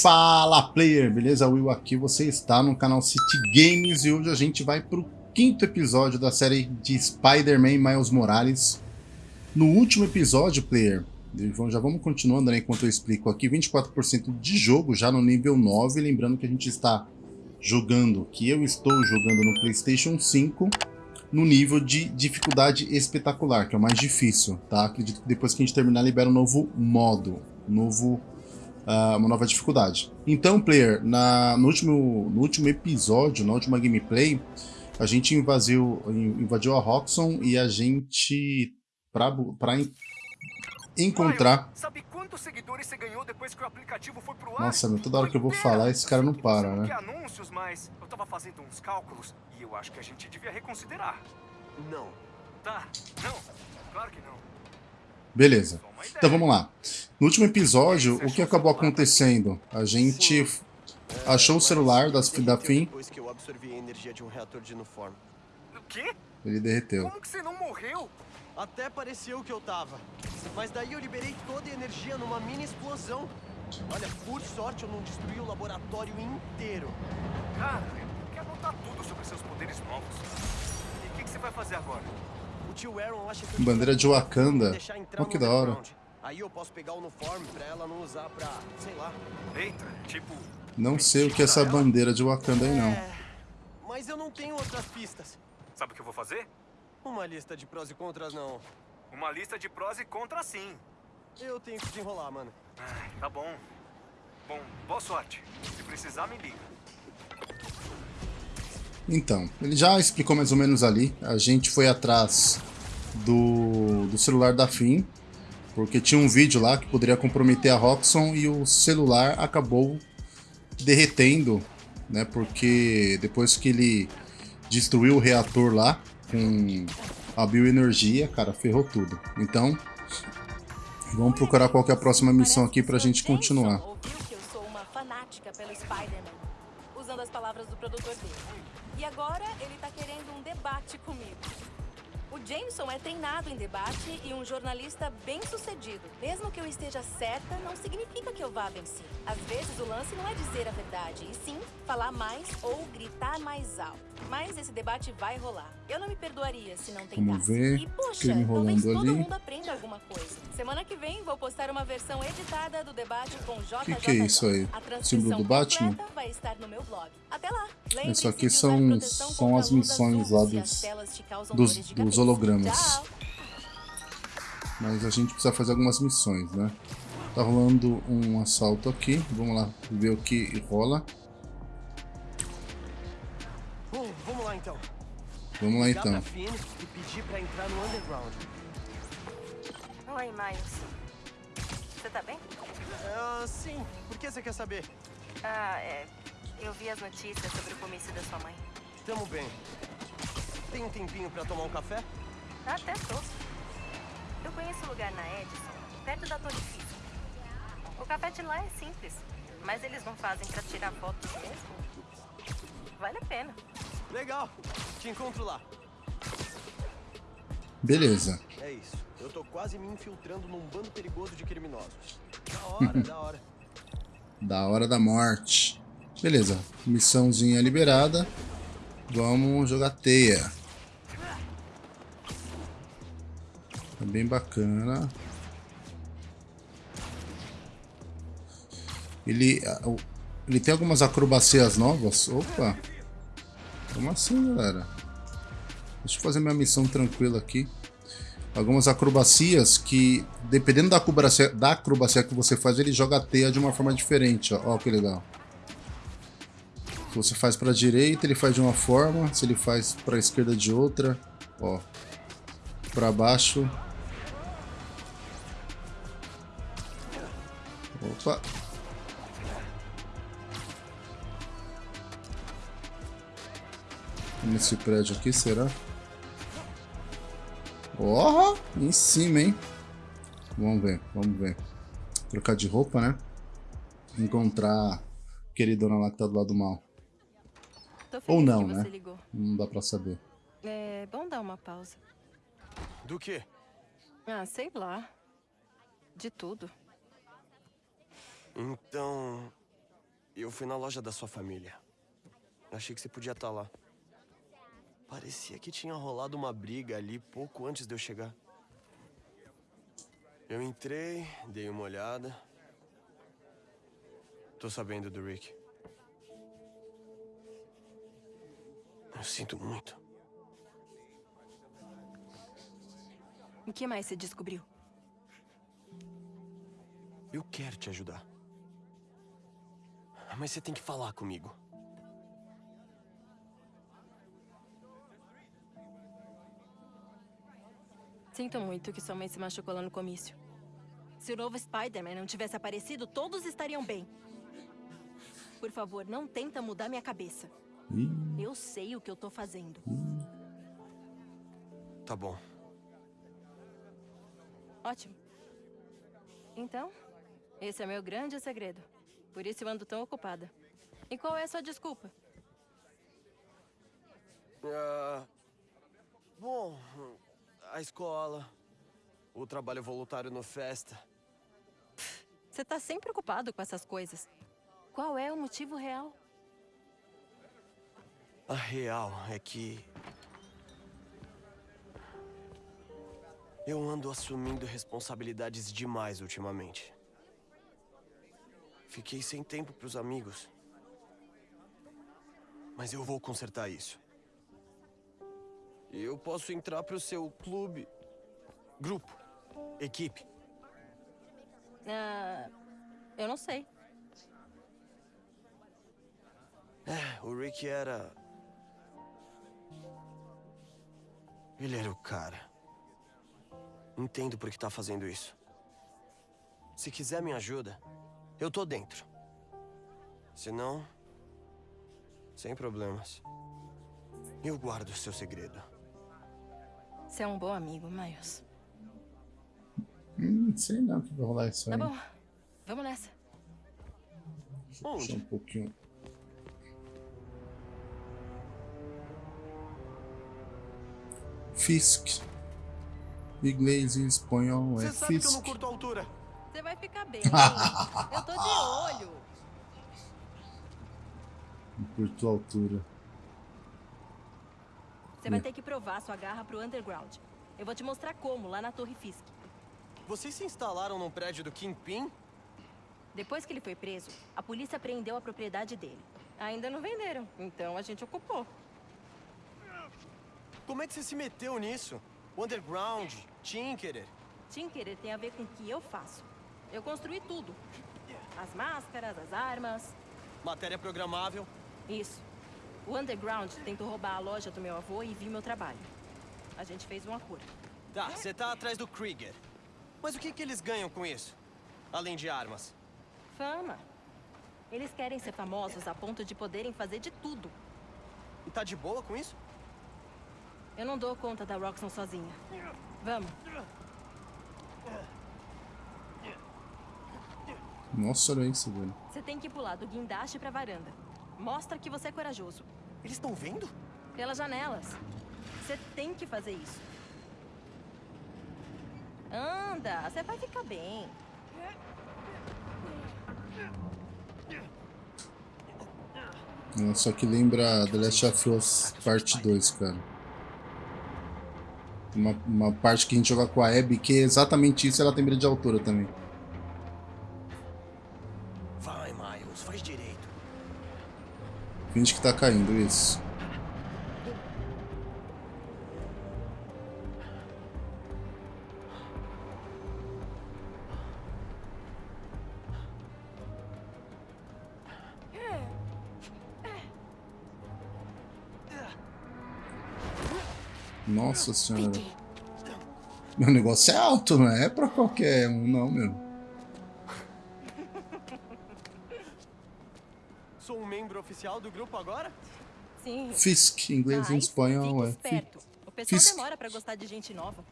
Fala player, beleza? Will aqui, você está no canal City Games e hoje a gente vai para o quinto episódio da série de Spider-Man Miles Morales. No último episódio, player, já vamos continuando né, enquanto eu explico aqui, 24% de jogo já no nível 9, lembrando que a gente está jogando, que eu estou jogando no Playstation 5, no nível de dificuldade espetacular, que é o mais difícil, tá? Acredito que depois que a gente terminar libera um novo modo, novo uh, uma nova dificuldade. Então, player, na, no, último, no último episódio, na última gameplay, a gente invadiu, invadiu a Roxxon e a gente, pra, pra encontrar... sabe quantos seguidores você ganhou depois que o aplicativo foi pro ar? Nossa, meu, toda hora que eu vou falar, esse cara não para, né? anúncios, mas eu tava fazendo uns cálculos e eu acho que a gente devia reconsiderar. Não. Tá, não, claro que não. Beleza. Então vamos lá. No último episódio, o que acabou acontecendo? A gente achou o celular das, da FIM. Um? Ele derreteu. Como que você não morreu? Até pareceu que eu tava. Mas daí eu liberei toda a energia numa mini explosão. Olha, por sorte eu não destruí o laboratório inteiro. Cara, eu quero anotar tudo sobre seus poderes novos. E o que, que você vai fazer agora? O tio Aaron acha que eu Bandeira de Wakanda. Oh, que da hora. Aí eu posso pegar o uniforme pra ela não usar pra, sei lá. Eita, tipo... Não sei o que é essa bandeira de Wakanda aí, não. É, mas eu não tenho outras pistas. Sabe o que eu vou fazer? Uma lista de prós e contras não. Uma lista de prós e contras sim. Eu tenho que desenrolar, mano. Ai, tá bom. Bom, boa sorte. Se precisar, me liga. Então, ele já explicou mais ou menos ali. A gente foi atrás do, do celular da FIM, porque tinha um vídeo lá que poderia comprometer a Roxxon e o celular acabou derretendo, né? Porque depois que ele destruiu o reator lá com a bioenergia, cara, ferrou tudo. Então, vamos procurar qual que é a próxima missão aqui pra gente continuar. Jameson ouviu que eu sou uma fanática pelo Spider-Man, usando as palavras do produtor dele. E agora ele tá querendo um debate comigo. O Jameson é treinado em debate e um jornalista bem sucedido. Mesmo que eu esteja certa, não significa que eu vá vencer. Às vezes o lance não é dizer a verdade, e sim falar mais ou gritar mais alto. Mas esse debate vai rolar. Eu não me perdoaria se não tentasse. Vamos ver. E poxa, talvez todo ali. mundo aprenda alguma coisa. Semana que vem vou postar uma versão editada do debate com JJ. Que que é isso aí? A transcrição Símbolo do Batman? vai estar no meu blog. Até lá. Isso aqui são- são as missões lá dos- dos- dos hologramas. Tchau. Mas a gente precisa fazer algumas missões, né? Tá rolando um assalto aqui. Vamos lá ver o que rola. Então. Vamos lá Ligar então. pra Finn e pedir pra entrar no underground. Oi, Miles. Você tá bem? Ah, sim. Por que você quer saber? Ah, é. Eu vi as notícias sobre o comício da sua mãe. Tamo bem. Tem um tempinho pra tomar um café? Até tô. Eu conheço um lugar na Edison, perto da Torre Física. O café de lá é simples, mas eles não fazem pra tirar fotos mesmo. Vale a pena. Legal. Te encontro lá. Beleza. É isso. Eu tô quase me infiltrando num bando perigoso de criminosos. Da hora, da hora. Da hora da morte. Beleza. Missãozinha liberada. Vamos jogar teia. É bem bacana. Ele, ah, ele tem algumas acrobacias novas. Opa! Como assim, galera? Deixa eu fazer minha missão tranquila aqui. Algumas acrobacias que, dependendo da acrobacia, da acrobacia que você faz, ele joga a teia de uma forma diferente. Ó, ó que legal. Se você faz para direita, ele faz de uma forma. Se ele faz para esquerda, de outra. Ó. Para baixo. Opa. Nesse prédio aqui, será? Ó, em cima, hein? Vamos ver, vamos ver. Trocar de roupa, né? Encontrar a queridona lá que tá do lado do mal. Tô Ou não, que né? ligou. Não dá pra saber. É bom dar uma pausa. Do quê? Ah, sei lá. De tudo. Então, Eu fui na loja da sua família. Achei que você podia estar lá. Parecia que tinha rolado uma briga ali pouco antes de eu chegar. Eu entrei, dei uma olhada. Tô sabendo do Rick. Eu sinto muito. O que mais você descobriu? Eu quero te ajudar. Mas você tem que falar comigo. Sinto muito que sua mãe se machucou lá no comício. Se o novo Spider-Man não tivesse aparecido, todos estariam bem. Por favor, não tenta mudar minha cabeça. Eu sei o que eu tô fazendo. Tá bom. Ótimo. Então, esse é meu grande segredo. Por isso eu ando tão ocupada. E qual é a sua desculpa? Ah, bom, a escola, o trabalho voluntário no Festa. Você tá sempre ocupado com essas coisas. Qual é o motivo real? A real é que. Eu ando assumindo responsabilidades demais ultimamente. Fiquei sem tempo pros amigos. Mas eu vou consertar isso. E eu posso entrar pro seu clube, grupo, equipe. Ah, eu não sei. É, o Rick era. Ele era o cara. Entendo por que tá fazendo isso. Se quiser minha ajuda, eu tô dentro. Se não. Sem problemas. Eu guardo o seu segredo. Você é um bom amigo, Miles. hum, sei não que vai rolar isso Tá aí. bom. Vamos nessa. Deixa eu puxar um pouquinho. Fisk. Inglês e espanhol é Você sabe que eu Fisk. não curto altura. Você vai ficar bem. eu tô de olho. Não curto altura. Você vai ter que provar sua garra pro Underground. Eu vou te mostrar como, lá na Torre Fisk. Vocês se instalaram num prédio do Kingpin? Depois que ele foi preso, a polícia apreendeu a propriedade dele. Ainda não venderam, então a gente ocupou. Como é que você se meteu nisso? Underground, Tinkerer. Tinkerer tem a ver com o que eu faço. Eu construí tudo. As máscaras, as armas. Matéria programável. Isso. O Underground tentou roubar a loja do meu avô e viu meu trabalho. A gente fez um acordo. Tá, você tá atrás do Krieger. Mas o que, que eles ganham com isso? Além de armas. Fama. Eles querem ser famosos a ponto de poderem fazer de tudo. E tá de boa com isso? Eu não dou conta da Roxxon sozinha. Vamos. Nossa, olha isso, velho. Você tem que pular do guindaste pra varanda. Mostra que você é corajoso. Eles estão vendo? Pelas janelas. Você tem que fazer isso. Anda, você vai ficar bem. Só que lembra The Last of Us Parte 2, cara. Uma, uma parte que a gente joga com a Abby, que é exatamente isso, ela tem medo de altura também. Finge que tá caindo, isso. Nossa senhora. Meu negócio é alto, não é pra qualquer um, não, meu. Oficial do grupo agora? Sim. Fisk, inglês e Mas espanhol, é. esperto. O pessoal Fisk. demora pra gostar de gente nova.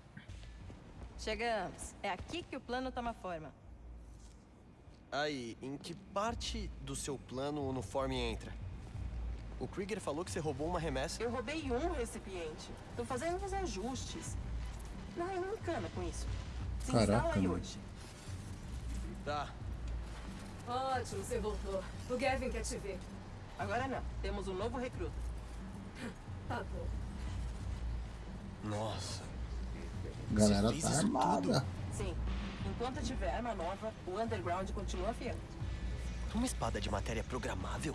Chegamos. É aqui que o plano toma forma. Aí, em que parte do seu plano o uniforme entra? O Krieger falou que você roubou uma remessa? Eu roubei um recipiente. Tô fazendo uns ajustes. Não, eu não encana com isso. Se Caraca, instala aí mano. hoje. Tá. Ótimo, você voltou. O Gavin quer te ver. Agora não. Temos um novo recruta. Tá bom. Nossa. A galera tá armada. Sim. Enquanto tiver arma nova, o Underground continua fiel. Uma espada de matéria programável?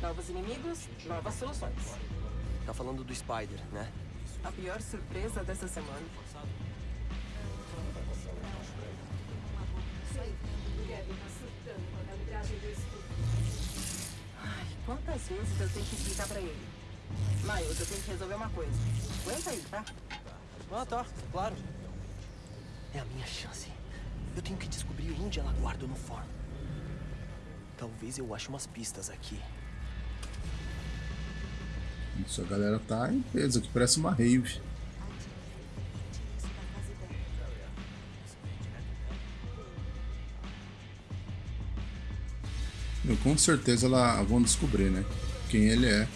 Novos inimigos, novas soluções. Tá falando do Spider, né? A pior surpresa dessa semana. Vezes eu tenho que explicar pra ele? Miles, eu tenho que resolver uma coisa. Aguenta aí, tá? Ah, tá. Claro. É a minha chance. Eu tenho que descobrir onde ela guarda o uniforme. Talvez eu ache umas pistas aqui. Isso, a galera tá em peso aqui, parece uma rave. Com certeza ela vão descobrir, né? Quem ele é.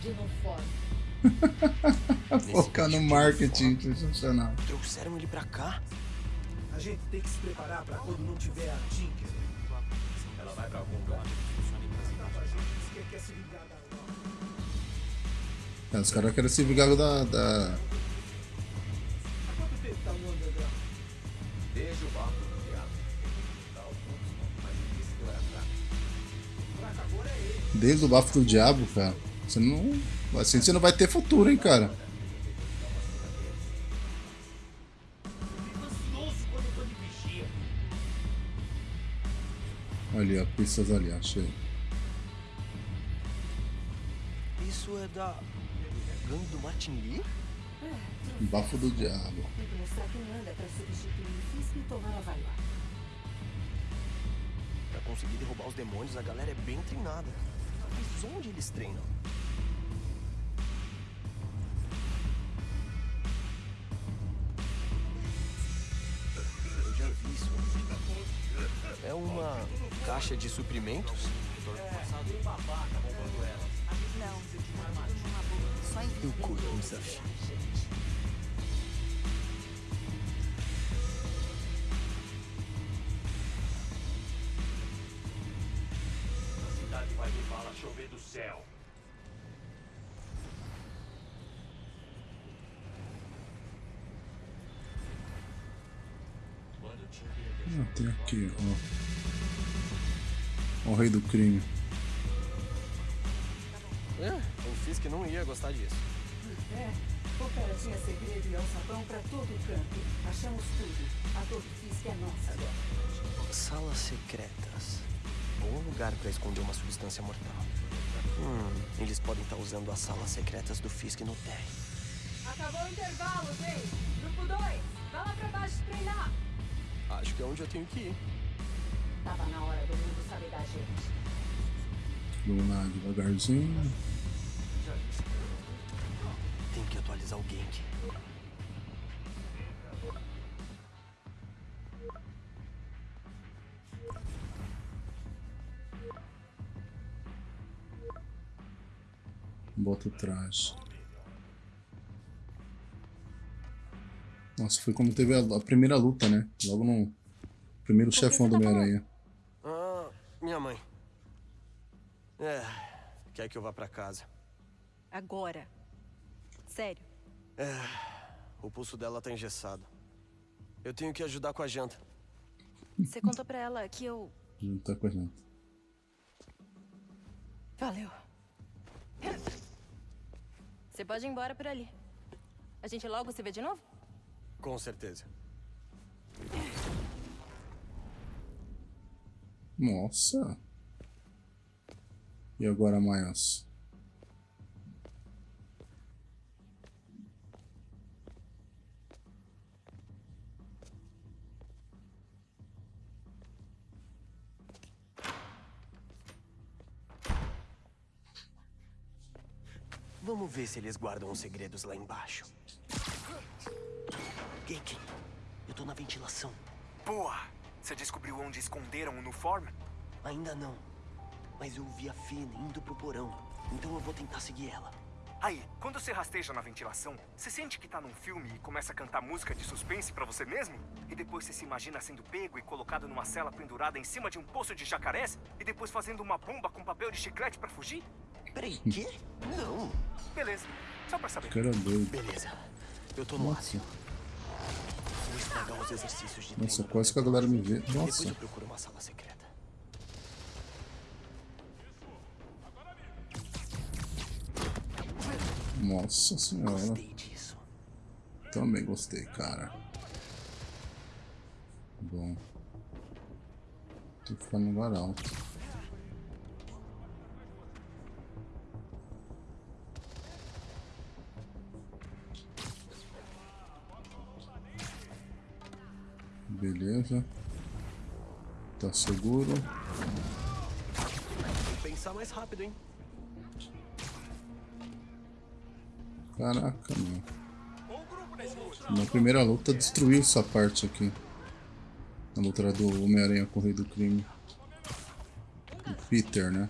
Focar no marketing, sensacional. Trouxeram ele pra cá? A gente tem que se preparar pra quando não tiver a Tinker. Ela vai pra algum lugar. É, os caras querem se vingar da, da. Tá? Desde o barco do diabo. É ele. Desde o bafo do diabo, cara. Você não. Assim você não vai ter futuro, hein, cara. Ali, ó, pistas ali, achei. Isso é da. Gangue do Martin Lee? Bafo do diabo. Tem que mostrar quem anda pra substituir o Fisk e tomar a vaia. Pra conseguir derrubar os demônios, a galera é bem treinada. Mas onde eles treinam? Caixa de suprimentos? Eu curto um desafio. A cidade vai ver bala chover do céu. Ah, tem aqui, ó. O rei do crime. É, o Fisk não ia gostar disso. É, o cara tinha segredo e alçapão pra todo canto. Achamos tudo. A Torre Fisk é nossa agora. Salas secretas. Bom lugar pra esconder uma substância mortal. Hum, eles podem estar usando as salas secretas do Fisk no térreo. Acabou o intervalo, gente. Grupo 2, vai lá pra baixo treinar. Acho que é onde eu tenho que ir. Tava na hora do saber da gente. Vamos lá, devagarzinho. Tem que atualizar o Genk. Bota o traje. Nossa, foi quando teve a, a primeira luta, né? Logo no primeiro chefão do Homem-Aranha. Minha mãe. É, quer que eu vá pra casa. Agora. Sério. O pulso dela tá engessado. Eu tenho que ajudar com a janta. Você contou pra ela que eu. Junto tá com a gente. Valeu. Você pode ir embora por ali. A gente logo se vê de novo? Com certeza. Nossa. E agora, Miles? Vamos ver se eles guardam os segredos lá embaixo. Gake, eu tô na ventilação. Boa! Você descobriu onde esconderam o uniforme? Ainda não. Mas eu vi a Finn indo pro porão. Então eu vou tentar seguir ela. Aí, quando você rasteja na ventilação, você sente que tá num filme e começa a cantar música de suspense pra você mesmo? E depois você se imagina sendo pego e colocado numa cela pendurada em cima de um poço de jacarés? E depois fazendo uma bomba com papel de chiclete pra fugir? Peraí, quê? Não. Beleza, só pra saber. Cara doido. Beleza. Eu tô no ácido. Nossa, quase que a galera me vê. Depois Nossa, eu procuro uma sala secreta. nossa senhora. Gostei disso. Também gostei, cara. Bom. Tem que ficar no lugar alto. Beleza. Tá seguro. Tem que pensar mais rápido, hein? Caraca, meu. Na primeira luta destruiu essa parte aqui. Na luta do Homem-Aranha com o Rei do Crime. O Peter, né?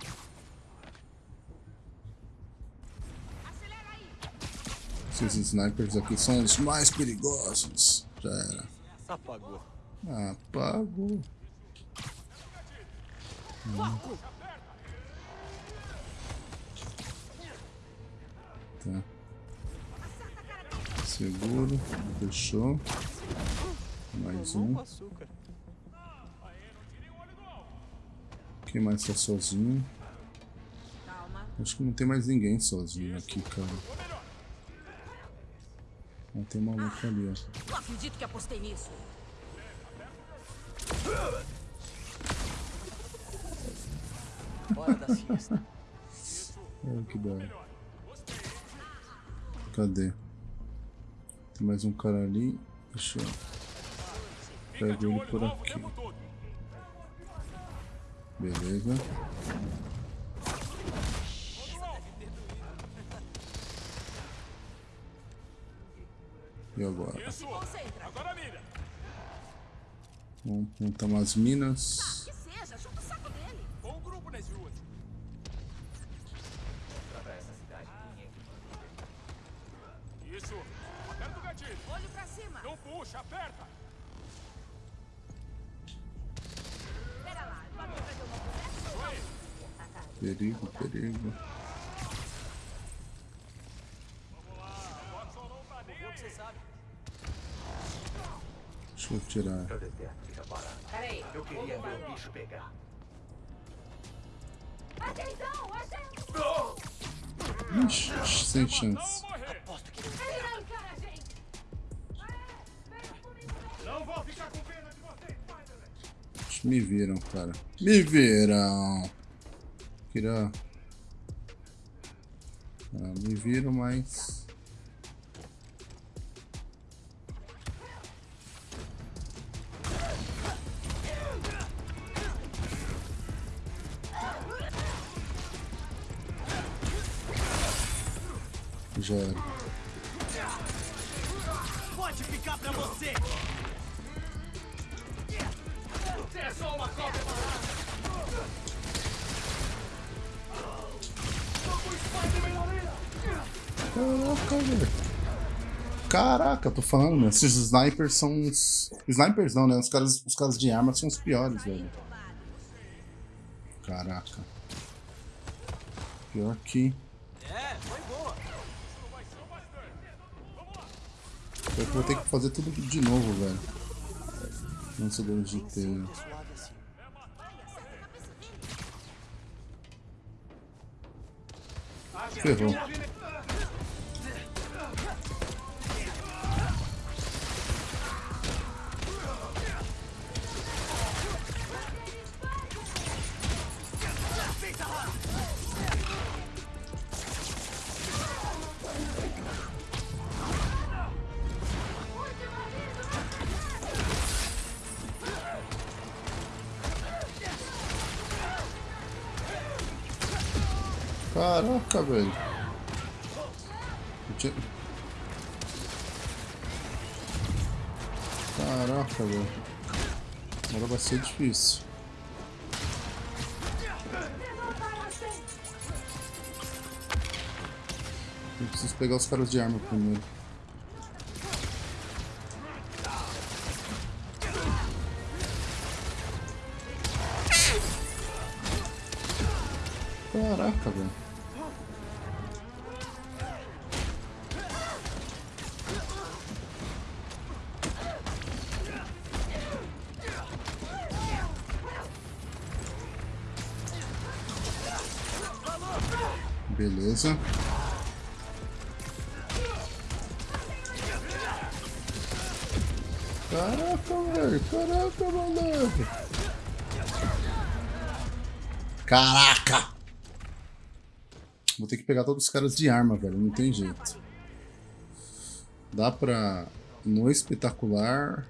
Esses snipers aqui são os mais perigosos. Já era. Apagou. Apagou. Tá. Seguro. Fechou. Mais um. Quem mais tá sozinho? Acho que não tem mais ninguém sozinho aqui, cara. Ah, tem uma maluco ali, ó. Não acredito que apostei nisso. Hora da siesta. Olha que da hora. Cadê? Tem mais um cara ali. Deixa eu. Pego ele por aqui. Beleza. E agora? Concentra. Vamos montar umas minas. Que seja, chuta o saco dele. Bom grupo nas ruas. Cidade. Isso. Aperta o gatilho. Olho pra cima. Não puxa, aperta. Pera lá, uma conversa. Perigo, perigo. Deixa eu tirar. Peraí. Eu queria ver o bicho pegar. Atenção, achei. Ixi, sem chance. Aposto que não encara a gente. Não vou ficar com pena de você, Spider-Man. Me viram, cara. Me viram. Queria. Ah, me viram, mas. Era. Pode ficar pra você! Caraca, velho. Caraca, tô falando, meu. Esses snipers são os. Snipers não, né? Os caras, os caras de arma são os piores, velho. Caraca. Pior que. Vou ter que fazer tudo de novo, velho. Lançadores de teia. Suave assim. Ferrou. Caraca, velho. Caraca, velho. Agora vai ser difícil. Eu preciso pegar os caras de arma primeiro. Caraca! Vou ter que pegar todos os caras de arma, velho. Não tem jeito. Dá pra... No espetacular...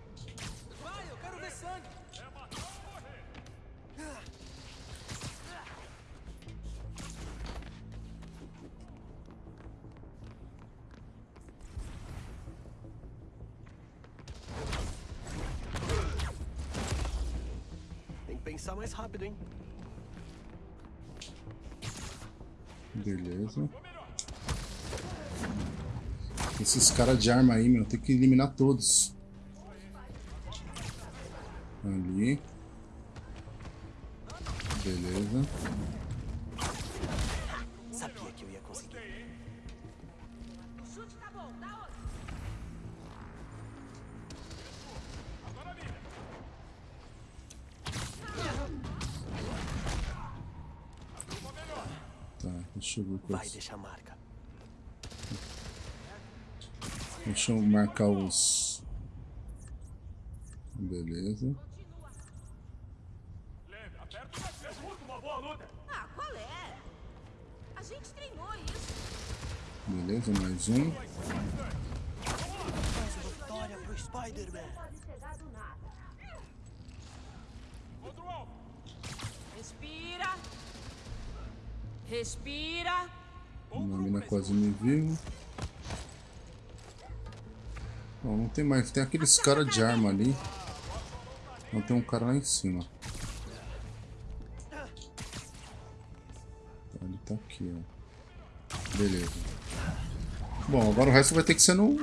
caras de arma aí, meu, tem que eliminar todos. Ali. Beleza. Sabia que eu ia conseguir. Tá, deixa eu ver qual Vai deixar marca. Deixa eu marcar os. Beleza. Ah, qual é? A gente treinou isso. Beleza, mais um. Mais uma vitória pro Spider-Man. Respira. Respira. Uma mina quase me viu. Bom, não tem mais. Tem aqueles caras de arma ali. Não tem um cara lá em cima. Ele tá aqui, ó. Beleza. Bom, agora o resto vai ter que ser no,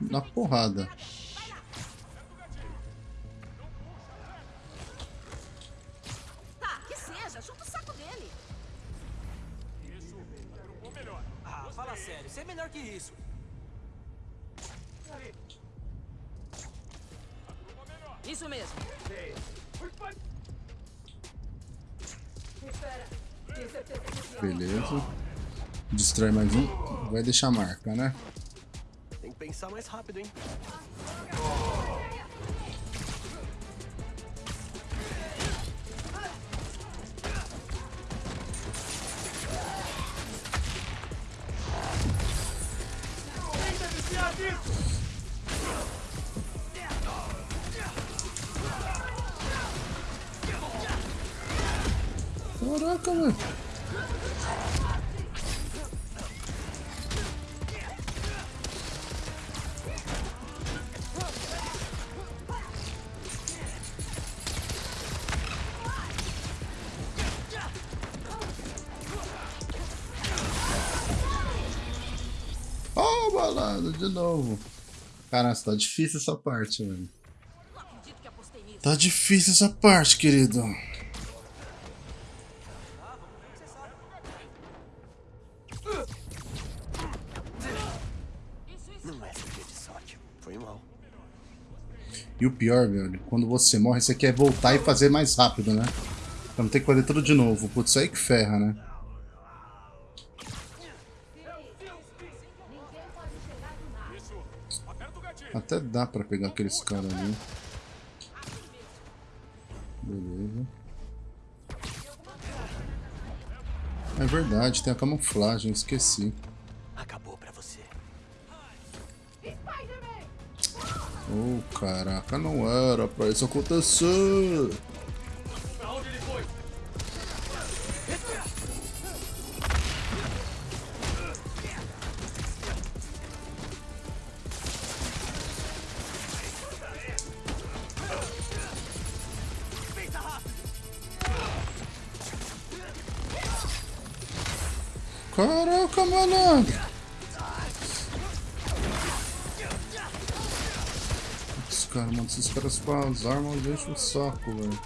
na porrada. Vai deixar marca, né? Tem que pensar mais rápido, hein? Caraca, velho. Novo. Caraca, tá difícil essa parte, velho. Tá difícil essa parte, querido. É. E o pior, velho, quando você morre, você quer voltar e fazer mais rápido, né? Pra não ter que fazer tudo de novo. Putz, isso aí que ferra, né? Até dá pra pegar aqueles caras ali. Beleza. É verdade, tem a camuflagem, esqueci. Acabou pra você. Oh, caraca, não era pra isso acontecer. Malandro. Esses caras, mano, esses caras com as armas deixam o saco, velho.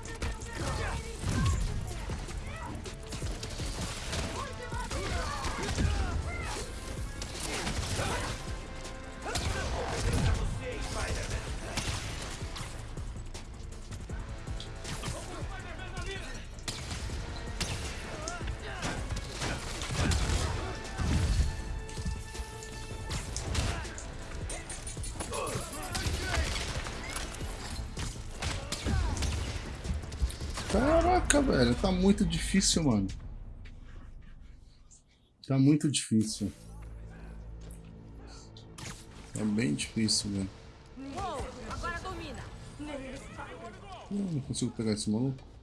Muito difícil, mano. Tá muito difícil. Tá bem difícil, velho. Eu não consigo pegar esse maluco.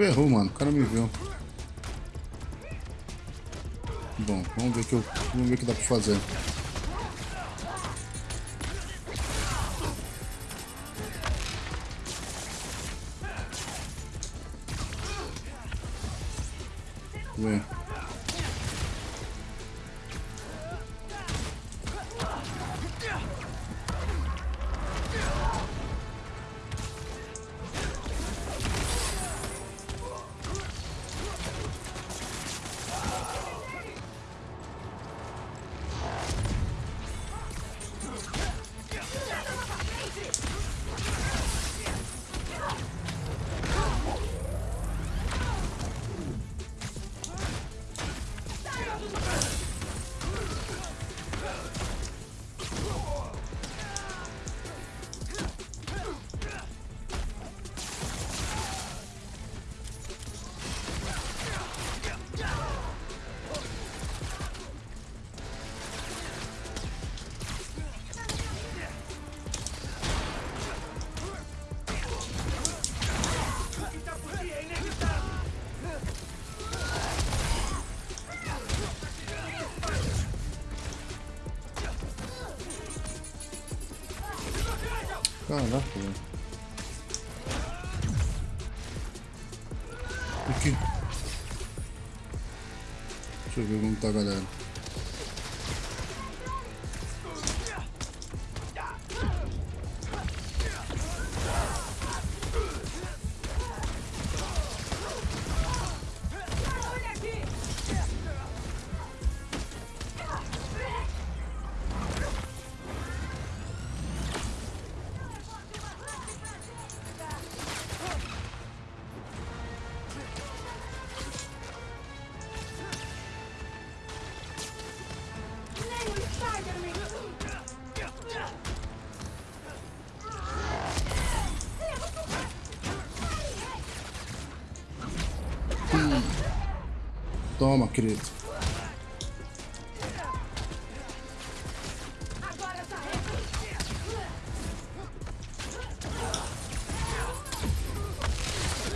Ferrou, mano. O cara me viu. Bom, vamos ver que eu, vamos ver o que dá pra fazer. Caraca, velho. Aqui. Deixa eu ver como tá a galera. Toma, querido.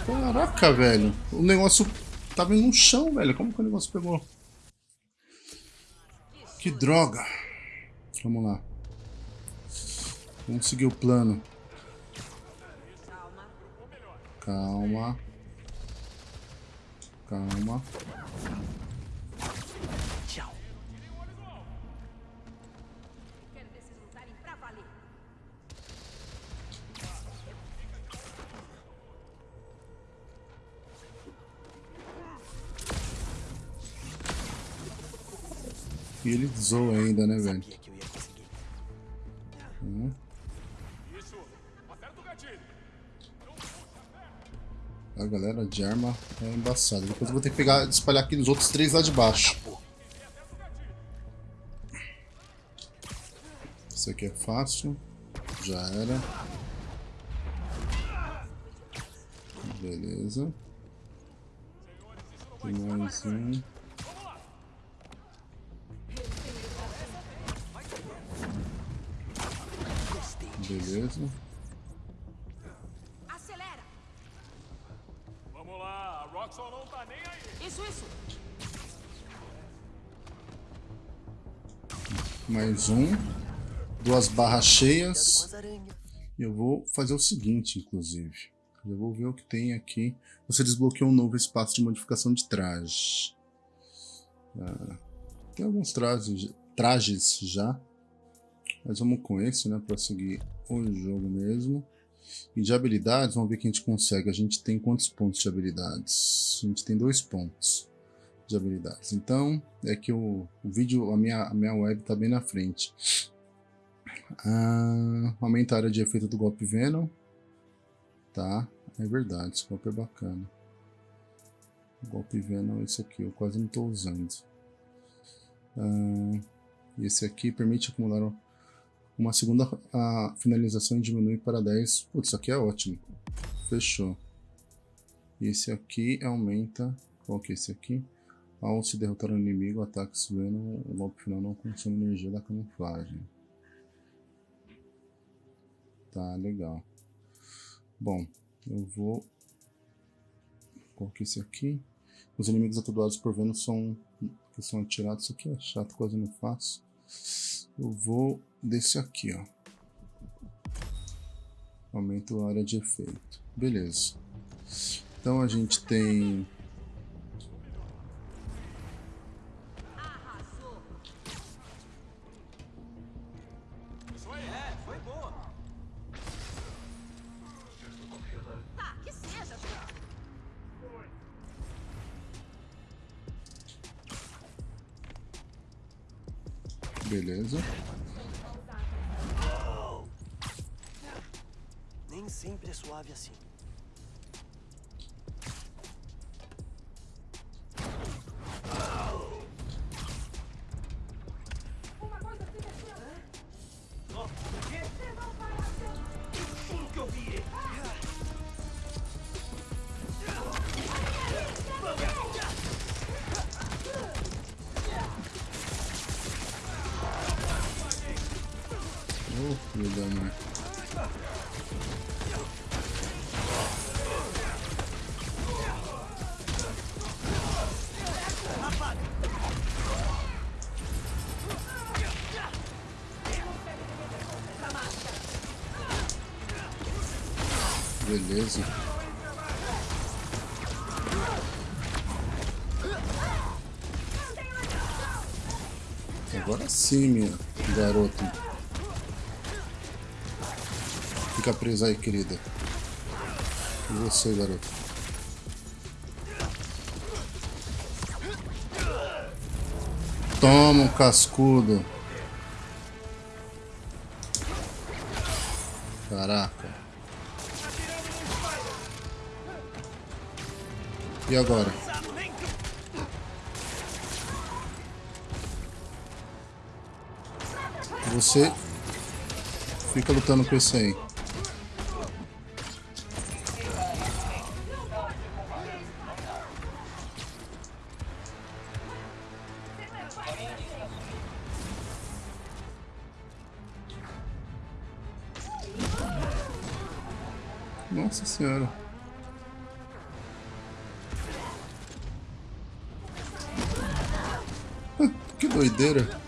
Caraca, velho. O negócio tava no chão, velho. Como que o negócio pegou? Que droga. Vamos lá. Vamos seguir o plano. Calma. Calma. Ele zoa ainda, né, velho? Conseguir. A galera de arma é embaçada. Depois eu vou ter que pegar espalhar aqui nos outros três lá de baixo. Isso aqui é fácil. Já era. Beleza. Tem mais um. Beleza. Acelera! Vamos lá, a Roxxon não tá nem aí. Isso, isso. Mais um. Duas barras cheias. E eu vou fazer o seguinte, inclusive. Eu vou ver o que tem aqui. Você desbloqueou um novo espaço de modificação de traje. Ah, tem alguns trajes, trajes já. Mas vamos com esse, né? Pra seguir o jogo mesmo. E de habilidades, vamos ver o que a gente consegue. A gente tem quantos pontos de habilidades? A gente tem dois pontos de habilidades. Então, é que o, o vídeo, a minha, a minha web tá bem na frente. Ah, aumenta a área de efeito do golpe Venom. Tá, é verdade, esse golpe é bacana. O golpe Venom é esse aqui, eu quase não estou usando. Ah, esse aqui permite acumular uma segunda a finalização diminui para 10. Putz, isso aqui é ótimo. Fechou. Esse aqui aumenta. Qual que é esse aqui? Ao se derrotar um inimigo, ataques Venom, o golpe final não consome energia da camuflagem. Tá, legal. Bom, eu vou... É esse aqui? Os inimigos atordoados por Venom são... Que são atirados. Isso aqui é chato, quase não faço. Eu vou desse aqui, ó. Aumento a área de efeito. Beleza. Então a gente tem... Beleza. Agora sim, meu garoto. Fica presa aí, querida. E você, garoto? Toma um cascudo. E agora? Você fica lutando com esse aí. Que doideira.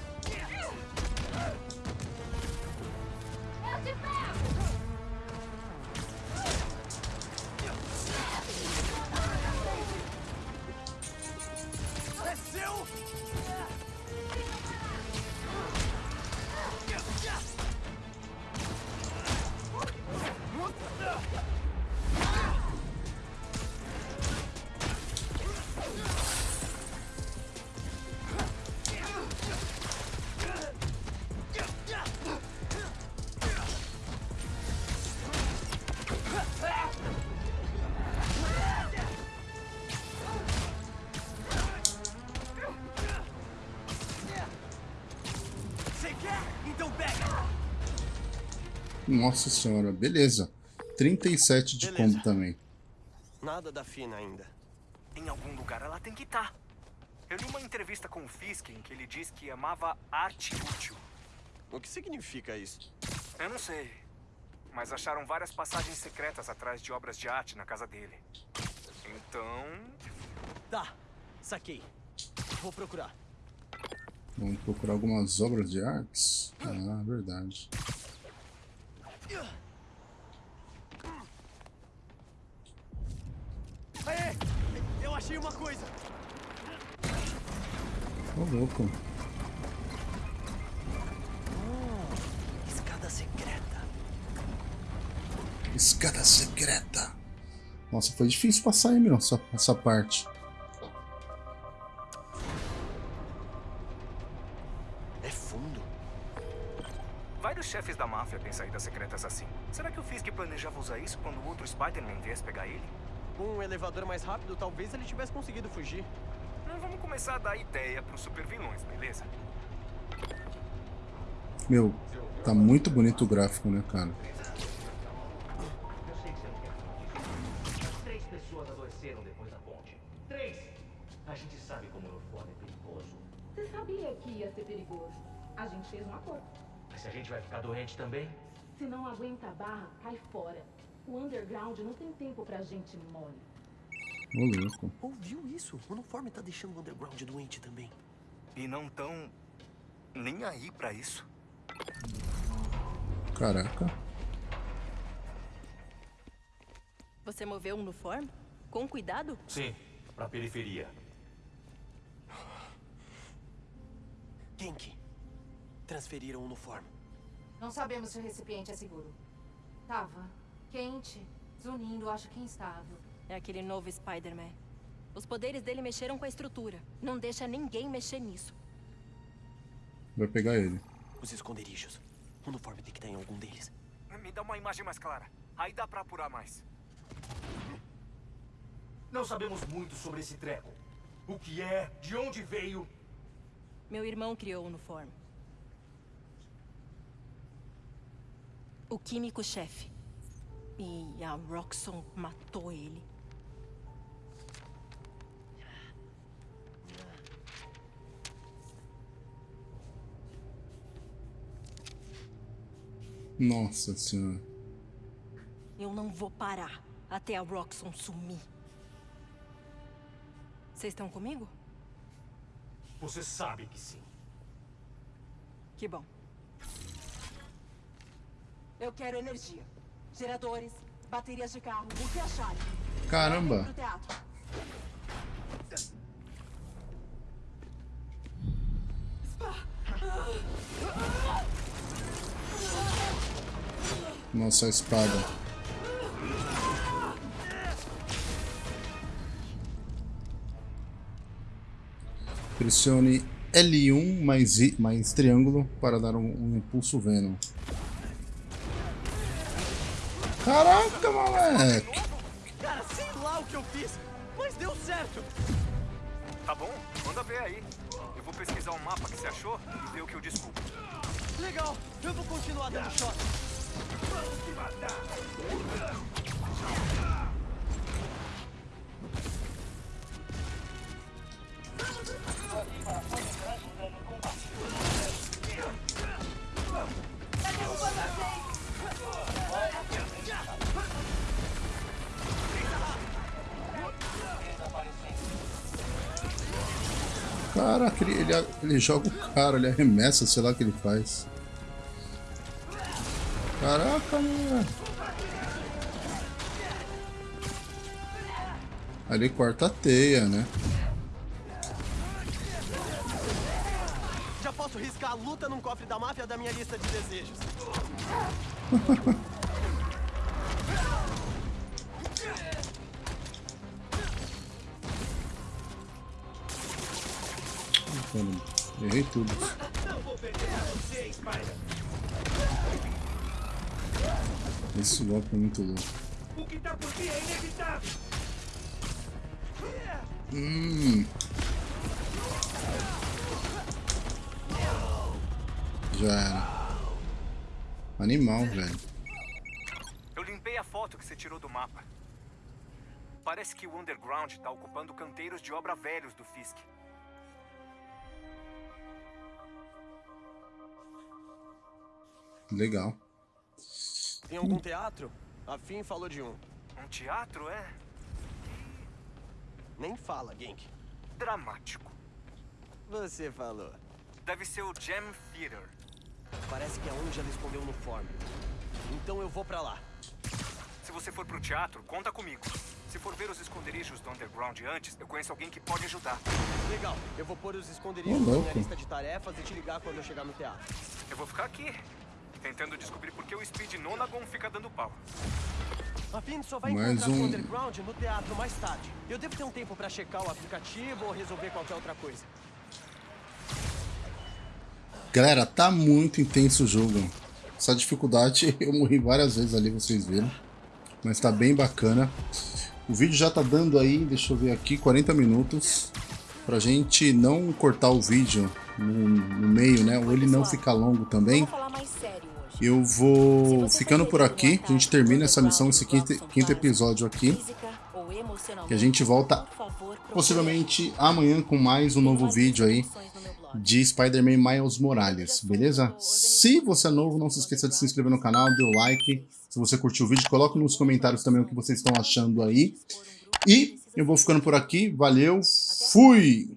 Nossa senhora, beleza. 37 de Beleza. combo também. Nada da fina ainda. Em algum lugar ela tem que estar. Eu li uma entrevista com o Fisk em que ele diz que amava arte útil. O que significa isso? Eu não sei. Mas acharam várias passagens secretas atrás de obras de arte na casa dele. Então, Tá, saquei. Vou procurar. Vamos procurar algumas obras de artes. Ah, verdade. Aê! Eu achei uma coisa! Ô, louco. Escada secreta. Escada secreta. Nossa, foi difícil passar aí, meu, essa, essa parte. Máfia têm saídas secretas assim. Será que o Fisk planejava usar isso quando o outro Spider-Man viesse pegar ele? Com um elevador mais rápido, talvez ele tivesse conseguido fugir. Não vamos começar a dar ideia pros supervilões, beleza? Meu, tá muito bonito o gráfico, né, cara? Eu sei que você não quer falar disso. Três pessoas adoeceram depois da ponte. Três! A gente sabe como o uniforme é perigoso. Você sabia que ia ser perigoso. A gente fez um acordo. Mas se a gente vai ficar doente também? Se não aguenta a barra, cai fora. O underground não tem tempo pra gente mole. Ô, louco. Ouviu isso? O uniforme tá deixando o underground doente também. E não tão nem aí pra isso. Caraca. Você moveu um no form? Com cuidado? Sim, pra periferia. Genki. Transferiram o uniforme. Não sabemos se o recipiente é seguro. Tava quente, zunindo, acho que instável. É aquele novo Spider-Man. Os poderes dele mexeram com a estrutura. Não deixa ninguém mexer nisso. Vai pegar ele. Os esconderijos. O uniforme tem que estar em algum deles. Me dá uma imagem mais clara. Aí dá pra apurar mais. Não sabemos muito sobre esse treco. O que é, de onde veio. Meu irmão criou o uniforme. O químico-chefe. E a Roxxon matou ele. Nossa senhora. Eu não vou parar até a Roxxon sumir. Vocês estão comigo? Você sabe que sim. Que bom. Eu quero energia. Geradores, baterias de carro, o que acharem. Caramba. Nossa, espada. Pressione L1 mais, I, mais triângulo para dar um, um impulso Venom. Caraca, moleque! Cara, sei lá o que eu fiz, mas deu certo. Tá bom? Manda ver aí. Eu vou pesquisar um mapa que você achou e ver o que eu descubro. Legal, eu vou continuar dando choque. Caraca, ele, ele, ele joga o cara, ele arremessa, sei lá o que ele faz. Caraca, mano. Ali corta a teia, né? Já posso riscar a luta num cofre da máfia da minha lista de desejos. tudo. Esse golpe é muito louco. O que tá por vir é inevitável. Hum. Já era. Animal, velho. Eu limpei a foto que você tirou do mapa. Parece que o underground tá ocupando canteiros de obra velhos do Fisk. Legal. Tem algum teatro? A Finn falou de um. Um teatro, é? Nem fala, Genk. Dramático. Você falou. Deve ser o Jam Theater. Parece que é onde ela escondeu o uniforme. Então eu vou pra lá. Se você for pro teatro, conta comigo. Se for ver os esconderijos do Underground antes, eu conheço alguém que pode ajudar. Legal, eu vou pôr os esconderijos na minha lista de tarefas e te ligar quando eu chegar no teatro. Eu vou ficar aqui, tentando descobrir por que o Speed Nonagon fica dando pau. A Finn só vai Mais encontrar um- o Underground no teatro mais tarde. Eu devo ter um tempo pra checar o aplicativo ou resolver qualquer outra coisa. Galera, tá muito intenso o jogo. Essa dificuldade eu morri várias vezes ali, vocês viram. Mas tá bem bacana. O vídeo já tá dando aí, deixa eu ver aqui, 40 minutos. Pra gente não cortar o vídeo no, no meio, né? Ou ele não ficar longo também. Eu vou ficando por aqui. A gente termina essa missão, esse quinto, quinto episódio aqui. E a gente volta possivelmente amanhã com mais um novo vídeo aí de Spider-Man Miles Morales, beleza? Se você é novo, não se esqueça de se inscrever no canal, dê o like. Se você curtiu o vídeo, coloque nos comentários também o que vocês estão achando aí. E eu vou ficando por aqui. Valeu, fui!